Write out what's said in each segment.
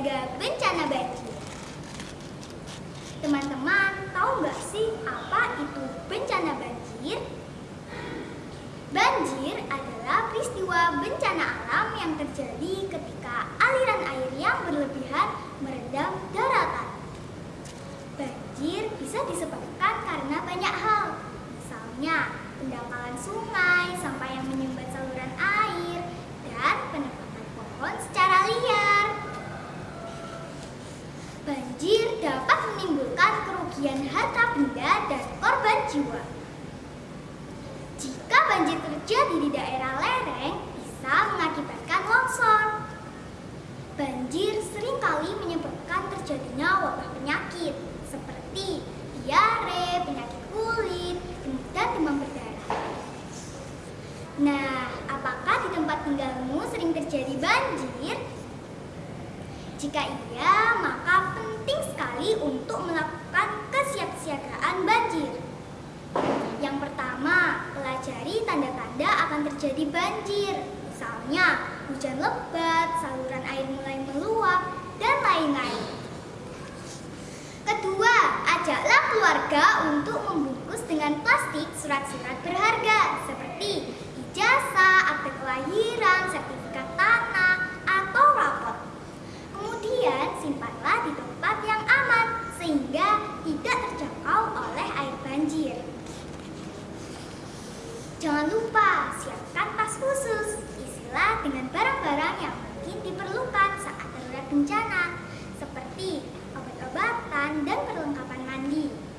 siaga bencana banjir. Teman-teman, tahu nggak sih apa itu bencana banjir? Banjir adalah peristiwa bencana alam yang terjadi ketika aliran air yang berlebihan merendam daratan. Banjir bisa disebabkan karena banyak hal, misalnya pendangkalan sungai, sampah yang menyumbat saluran air, dan penebangan pohon secara liar. Banjir dapat menimbulkan kerugian harta benda dan korban jiwa. Jika banjir terjadi di daerah lereng, bisa mengakibatkan longsor. Banjir sering kali menyebabkan terjadinya wabah penyakit seperti diare, penyakit kulit, dan demam berdarah. Nah, apakah di tempat tinggalmu sering terjadi banjir? Jika iya, maka penting sekali untuk melakukan kesiapsiagaan banjir. Yang pertama, pelajari tanda-tanda akan terjadi banjir. Misalnya, hujan lebat, saluran air mulai meluap, dan lain-lain. Kedua, ajaklah keluarga untuk membungkus dengan plastik surat-surat berharga seperti ijazah, akte kelahiran, sertifikat tanah, atau rapot. Kemudian simpanlah di tempat yang aman sehingga tidak terjangkau oleh air banjir. Jangan lupa siapkan tas khusus, isilah dengan barang-barang yang mungkin diperlukan saat darurat bencana, seperti obat-obatan dan perlengkapan mandi.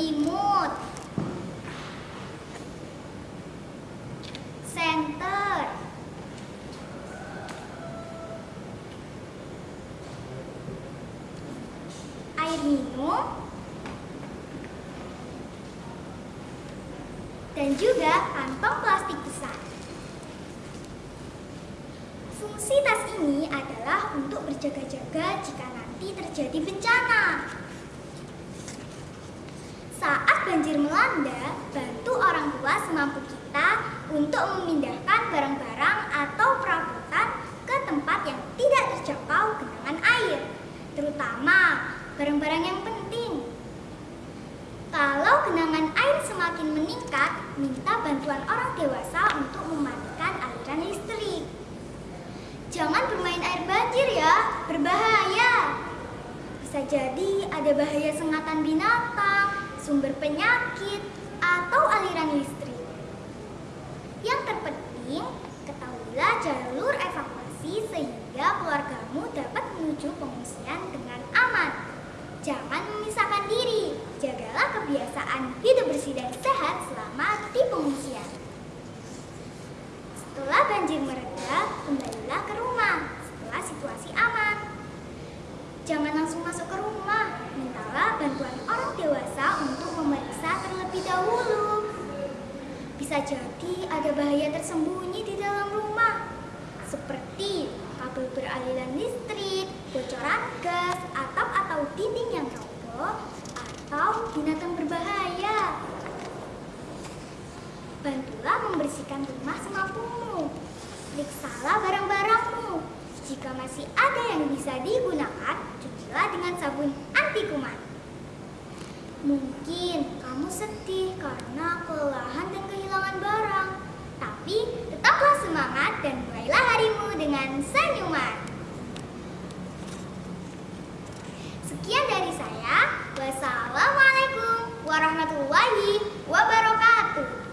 Selimut, senter, air minum, dan juga kantong plastik besar. Fungsi tas ini adalah untuk berjaga-jaga jika nanti terjadi bencana. Banjir melanda, bantu orang tua semampu kita untuk memindahkan barang-barang atau perabotan ke tempat yang tidak terjangkau genangan air, terutama barang-barang yang penting. Kalau genangan air semakin meningkat, minta bantuan orang dewasa untuk mematikan aliran listrik. Jangan bermain air banjir ya, berbahaya. Bisa jadi ada bahaya sengatan binatang, sumber penyakit, atau aliran listrik. Yang terpenting, ketahuilah jalur evakuasi sehingga keluargamu dapat menuju pengungsian dengan aman. Jangan memisahkan diri, jagalah kebiasaan hidup bersih dan sehat selama di pengungsian. Setelah banjir mereda, kembalilah ke rumah setelah situasi aman. Jangan langsung masuk ke rumah, mintalah bantuan orang dewasa dahulu. Bisa jadi ada bahaya tersembunyi di dalam rumah, seperti kabel beraliran listrik, bocoran gas, atap atau dinding yang roboh, atau binatang berbahaya. Bantulah membersihkan rumah semampumu. Periksalah barang-barangmu. Jika masih ada yang bisa digunakan, cucilah dengan sabun anti kuman. Mungkin kamu sedih karena kelelahan dan kehilangan barang. Tapi tetaplah semangat dan mulailah harimu dengan senyuman. Sekian dari saya. Wassalamualaikum warahmatullahi wabarakatuh.